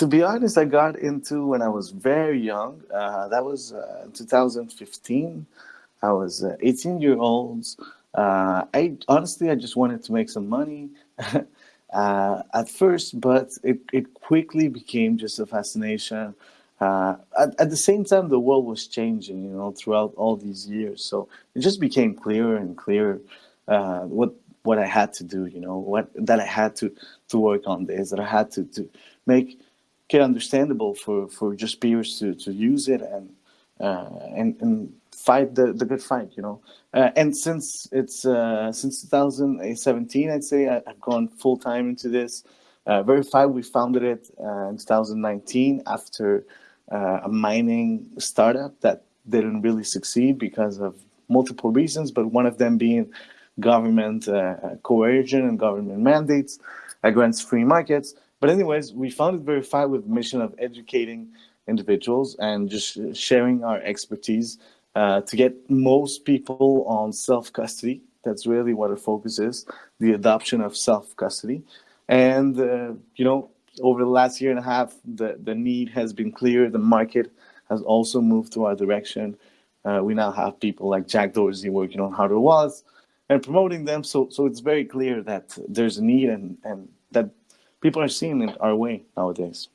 to be honest, I got into when I was very young. Uh, that was uh, 2015. I was uh, 18 year old. Uh, I honestly, I just wanted to make some money uh, at first, but it, it quickly became just a fascination. Uh, at, at the same time, the world was changing, you know, throughout all these years. So it just became clearer and clearer what what I had to do, you know, what that I had to to work on this, that I had to to make get understandable for for just peers to to use it and uh, and and fight the the good fight, you know. Uh, and since it's uh, since 2017, I'd say I, have gone full time into this. Uh, we founded it uh, in 2019 after uh, a mining startup that didn't really succeed because of multiple reasons, but one of them being government uh, coercion and government mandates against free markets. But anyways, we founded Verify with the mission of educating individuals and just sharing our expertise uh, to get most people on self-custody. That's really what our focus is, the adoption of self-custody. And, uh, you know, over the last year and a half, the, the need has been clear. The market has also moved to our direction. Uh, we now have people like Jack Dorsey working on hardware wallets and promoting them. So, so it's very clear that there's a need and, and that people are seeing it our way nowadays.